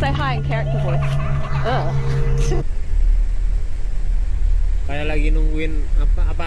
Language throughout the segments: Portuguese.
Say hi in character voice. Ah. Ugh. Kayak lagi nungguin apa apa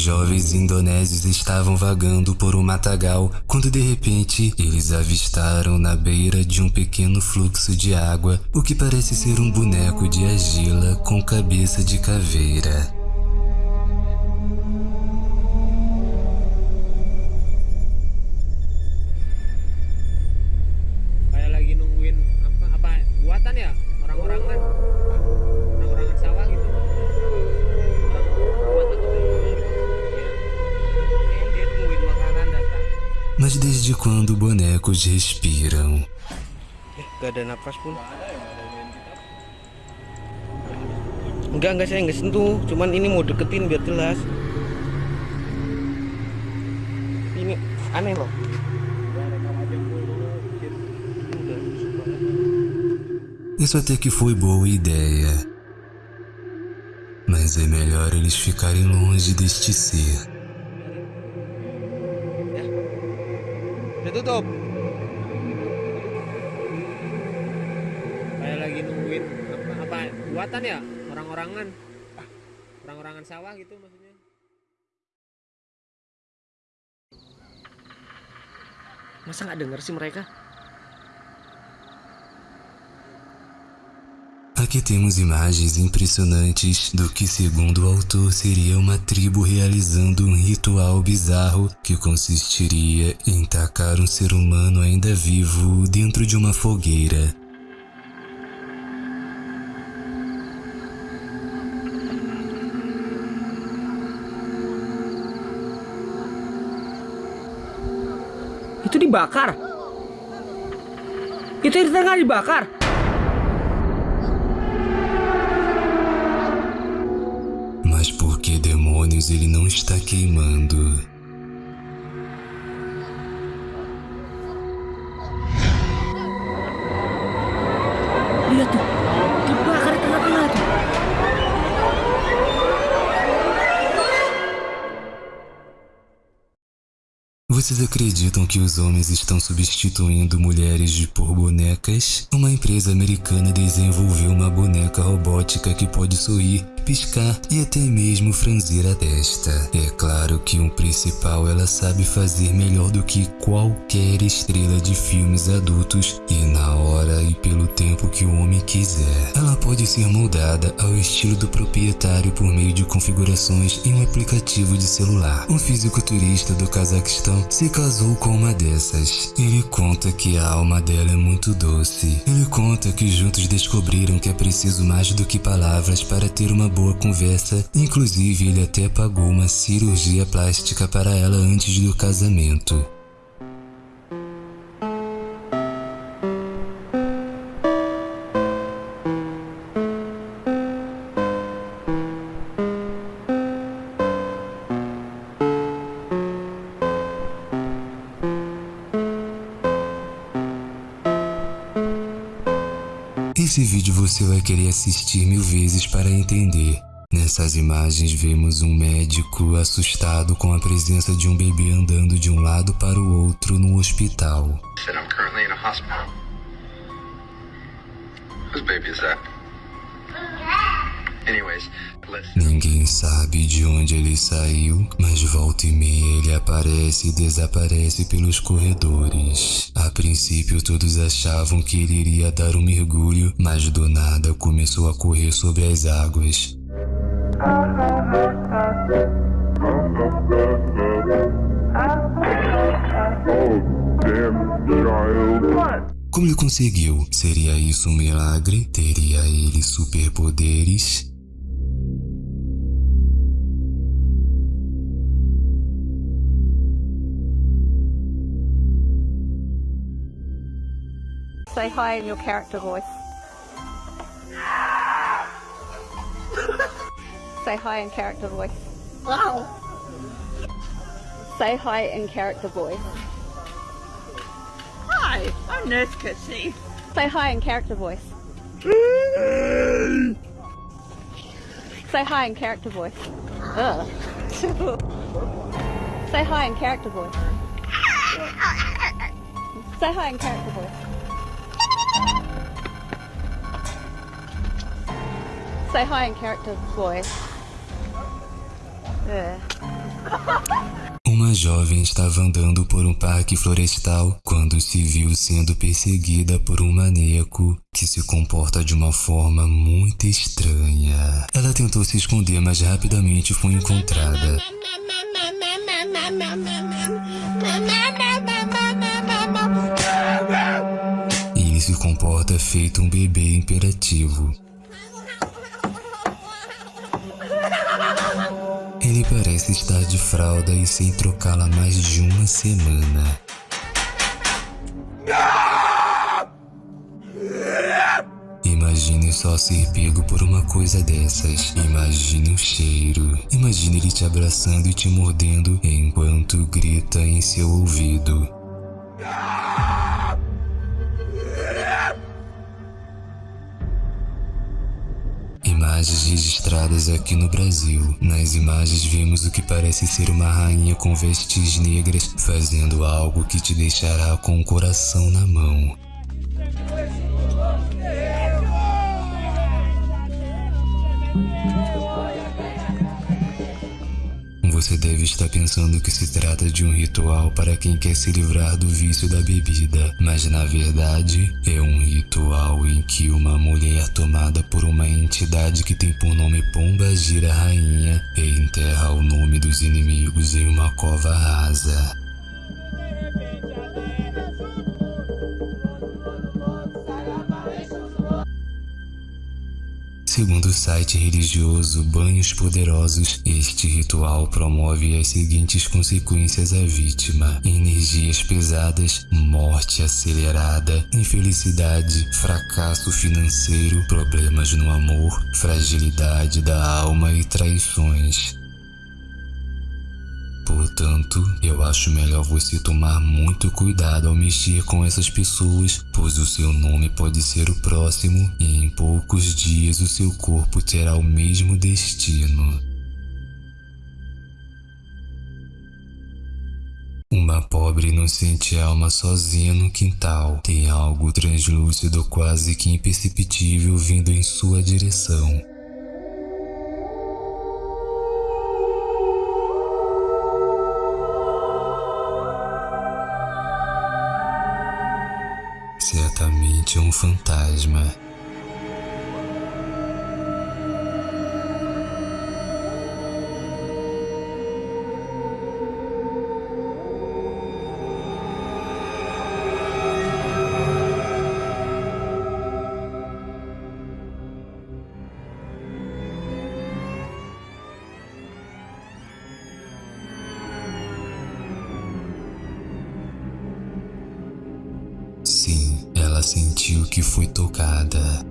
jovens indonésios estavam vagando por um matagal quando de repente eles avistaram na beira de um pequeno fluxo de água o que parece ser um boneco de argila com cabeça de caveira. Mas desde quando bonecos respiram? Gak ada napas pun. Enggak, enggak saya nggak sentuh. Cuman ini mau deketin biar jelas. Ini aneh loh. Isso até que foi boa ideia. Mas é melhor eles ficarem longe deste ser. Udah tutup. kayak lagi nungguin apa apa buatan ya orang-orangan orang-orangan sawah gitu maksudnya Masa nggak denger sih mereka? Aqui temos imagens impressionantes do que, segundo o autor, seria uma tribo realizando um ritual bizarro que consistiria em tacar um ser humano ainda vivo dentro de uma fogueira. Itu dibakar. Itu di tengah dibakar. Ele não está queimando? Lihat tuh. Dibakar di tengah-tengah tuh. Vocês acreditam que os homens estão substituindo mulheres por bonecas? Uma empresa americana desenvolveu uma boneca robótica que pode sorrir, piscar e até mesmo franzir a testa. É claro que um principal ela sabe fazer melhor do que qualquer estrela de filmes adultos e na hora e pelo tempo que o homem quiser. Ela pode ser moldada ao estilo do proprietário por meio de configurações em um aplicativo de celular. Um fisiculturista do Cazaquistão se casou com uma dessas. Ele conta que a alma dela é muito doce. Ele conta que juntos descobriram que é preciso mais do que palavras para ter uma boa conversa. Inclusive, ele até pagou uma cirurgia plástica para ela antes do casamento. Esse vídeo você vai querer assistir mil vezes para entender. Nessas imagens vemos um médico assustado com a presença de um bebê andando de um lado para o outro no hospital. Whose baby is that? Ninguém sabe de onde ele saiu, mas volta e meia ele aparece e desaparece pelos corredores. A princípio todos achavam que ele iria dar um mergulho, mas do nada começou a correr sobre as águas. Como ele conseguiu? Seria isso um milagre? Teria ele superpoderes? Say hi in your character voice. Say hi in character voice. Wow. Say hi in character voice. Hi, I'm Nurse Kitsy. Say hi in character voice. Say hi in character voice. Ugh. Say hi in character voice. Say hi in character voice. Say hi in character. Ugh. Uma jovem estava andando por um parque florestal quando se viu sendo perseguida por um maníaco que se comporta de uma forma muito estranha. Ela tentou se esconder, mas rapidamente foi encontrada. Ele se comporta feito um bebê imperativo. Ele parece estar de fralda e sem trocá-la mais de uma semana. Imagine só ser pego por uma coisa dessas. Imagine o cheiro. Imagine ele te abraçando e te mordendo enquanto grita em seu ouvido. Imagens registradas aqui no Brasil. Nas imagens vemos o que parece ser uma rainha com vestes negras fazendo algo que te deixará com o coração na mão. Você deve estar pensando que se trata de um ritual para quem quer se livrar do vício da bebida, mas na verdade é um ritual em que uma mulher tomada por uma entidade que tem por nome Pomba Gira Rainha e enterra o nome dos inimigos em uma cova rasa. Segundo o site religioso Banhos Poderosos, este ritual promove as seguintes consequências à vítima: energias pesadas, morte acelerada, infelicidade, fracasso financeiro, problemas no amor, fragilidade da alma e traições. Portanto, eu acho melhor você tomar muito cuidado ao mexer com essas pessoas, pois o seu nome pode ser o próximo e em poucos dias o seu corpo terá o mesmo destino. Uma pobre inocente alma sozinha no quintal tem algo translúcido quase que imperceptível vindo em sua direção. Certamente um fantasma. Ela sentiu que foi tocada.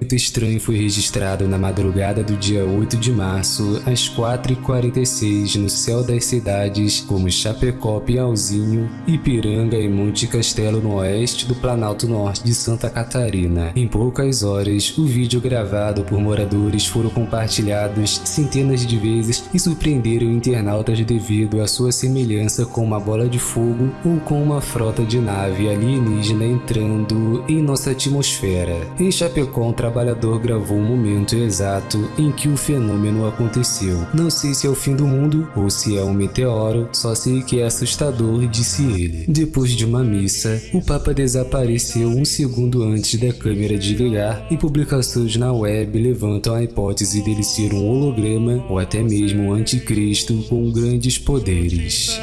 Muito estranho foi registrado na madrugada do dia 8 de março, às 4h46, no céu das cidades como Chapecó, Piauzinho, Ipiranga e Monte Castelo no oeste do Planalto Norte de Santa Catarina. Em poucas horas, o vídeo gravado por moradores foram compartilhados centenas de vezes e surpreenderam internautas devido à sua semelhança com uma bola de fogo ou com uma frota de nave alienígena entrando em nossa atmosfera. Em Chapecó, um trabalhador gravou o momento exato em que o fenômeno aconteceu. Não sei se é o fim do mundo ou se é um meteoro, só sei que é assustador, disse ele. Depois de uma missa, o Papa desapareceu um segundo antes da câmera desligar e publicações na web levantam a hipótese dele ser um holograma ou até mesmo um anticristo com grandes poderes.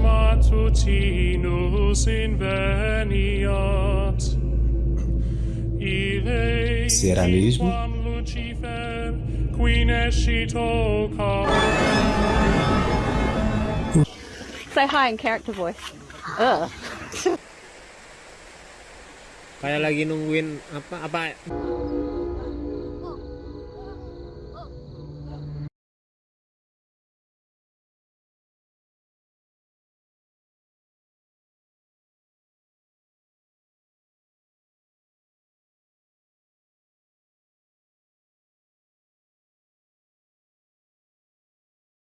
Matutinus inveniat. Ille Será mesmo? quam Lucifer, qui nescit oca. Say hi in character voice. Ugh. Kayak lagi nungguin apa apa